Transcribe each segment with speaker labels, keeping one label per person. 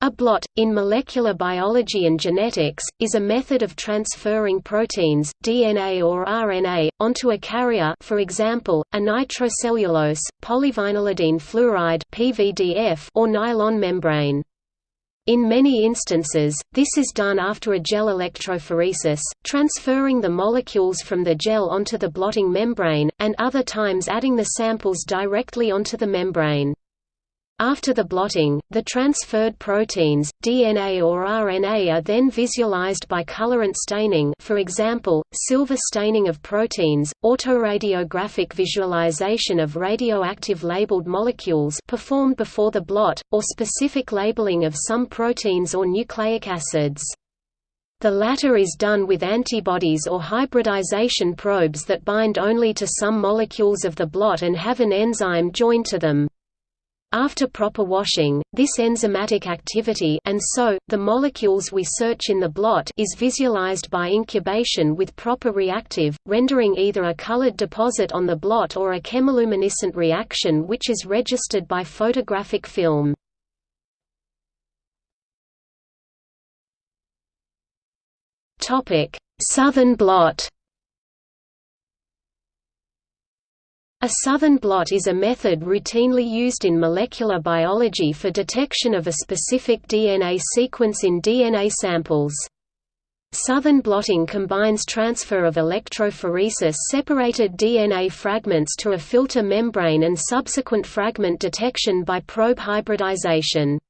Speaker 1: A blot, in molecular biology and genetics, is a method of transferring proteins, DNA or RNA, onto a carrier for example, a nitrocellulose, polyvinylidene fluoride PVDF or nylon membrane. In many instances, this is done after a gel electrophoresis, transferring the molecules from the gel onto the blotting membrane, and other times adding the samples directly onto the membrane. After the blotting, the transferred proteins, DNA or RNA are then visualized by colorant staining for example, silver staining of proteins, autoradiographic visualization of radioactive labeled molecules performed before the blot, or specific labeling of some proteins or nucleic acids. The latter is done with antibodies or hybridization probes that bind only to some molecules of the blot and have an enzyme joined to them. After proper washing, this enzymatic activity and so, the molecules we search in the blot is visualized by incubation with proper reactive, rendering either a colored deposit on the blot or a chemiluminescent reaction which is registered by photographic film. Southern blot A southern blot is a method routinely used in molecular biology for detection of a specific DNA sequence in DNA samples. Southern blotting combines transfer of electrophoresis-separated DNA fragments to a filter membrane and subsequent fragment detection by probe hybridization.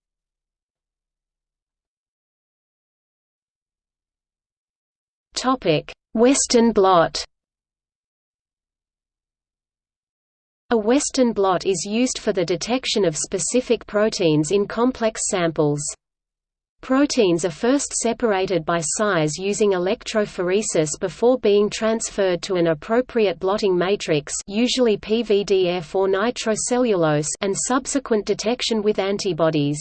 Speaker 1: Western blot A Western blot is used for the detection of specific proteins in complex samples. Proteins are first separated by size using electrophoresis before being transferred to an appropriate blotting matrix usually PVDF or nitrocellulose and subsequent detection with antibodies.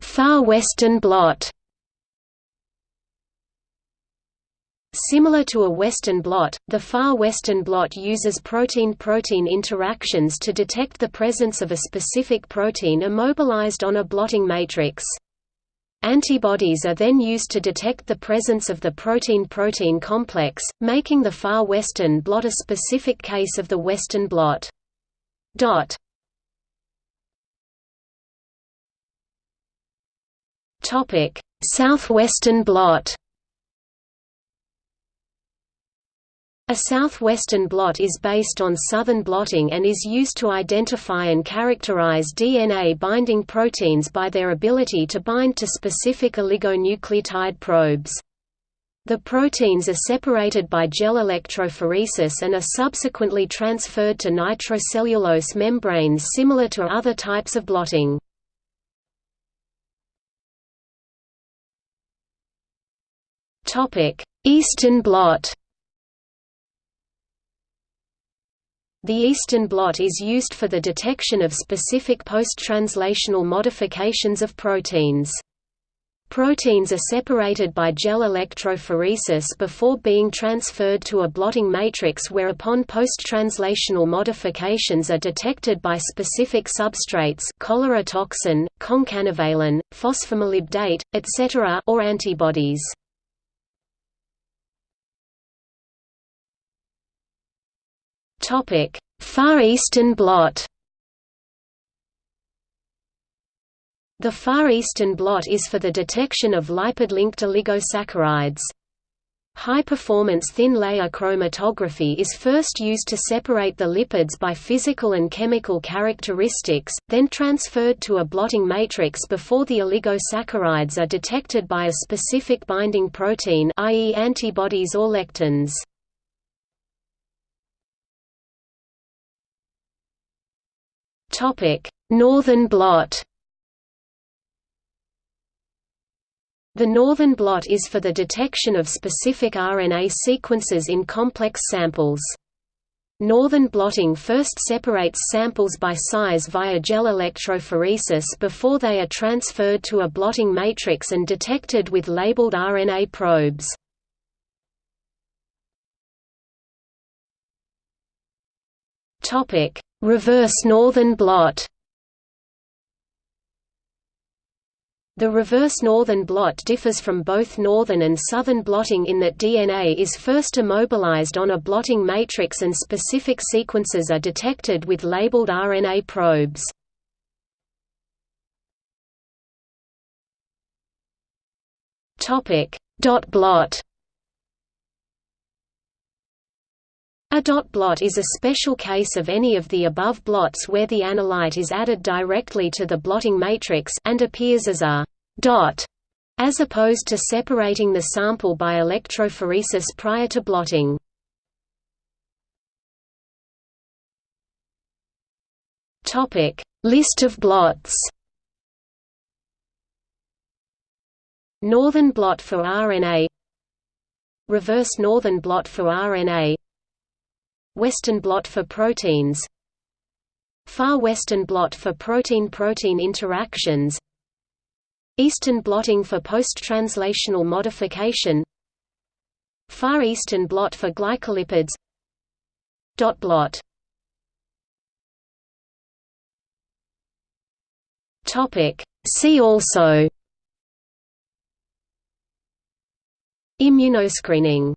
Speaker 1: Far Western blot Similar to a Western blot, the far Western blot uses protein-protein interactions to detect the presence of a specific protein immobilized on a blotting matrix. Antibodies are then used to detect the presence of the protein-protein complex, making the far Western blot a specific case of the Western blot. Dot. Southwestern blot A southwestern blot is based on southern blotting and is used to identify and characterize DNA-binding proteins by their ability to bind to specific oligonucleotide probes. The proteins are separated by gel electrophoresis and are subsequently transferred to nitrocellulose membranes similar to other types of blotting. Eastern blot The Eastern blot is used for the detection of specific post-translational modifications of proteins. Proteins are separated by gel electrophoresis before being transferred to a blotting matrix whereupon post-translational modifications are detected by specific substrates cholera toxin, concanavalin, phosphomolybdate, etc. or antibodies. Topic: Far Eastern blot. The Far Eastern blot is for the detection of lipid-linked oligosaccharides. High-performance thin-layer chromatography is first used to separate the lipids by physical and chemical characteristics, then transferred to a blotting matrix before the oligosaccharides are detected by a specific binding protein i.e. antibodies or lectins. Northern blot The northern blot is for the detection of specific RNA sequences in complex samples. Northern blotting first separates samples by size via gel electrophoresis before they are transferred to a blotting matrix and detected with labeled RNA probes. Topic: Reverse northern blot. The reverse northern blot differs from both northern and southern blotting in that DNA is first immobilized on a blotting matrix and specific sequences are detected with labeled RNA probes. Topic: Dot blot. A dot blot is a special case of any of the above blots where the analyte is added directly to the blotting matrix and appears as a dot, as opposed to separating the sample by electrophoresis prior to blotting. Topic: List of blots. Northern blot for RNA Reverse northern blot for RNA Western blot for proteins. Far western blot for protein-protein interactions. Eastern blotting for post-translational modification. Far eastern blot for glycolipids. Dot blot. See also. Immunoscreening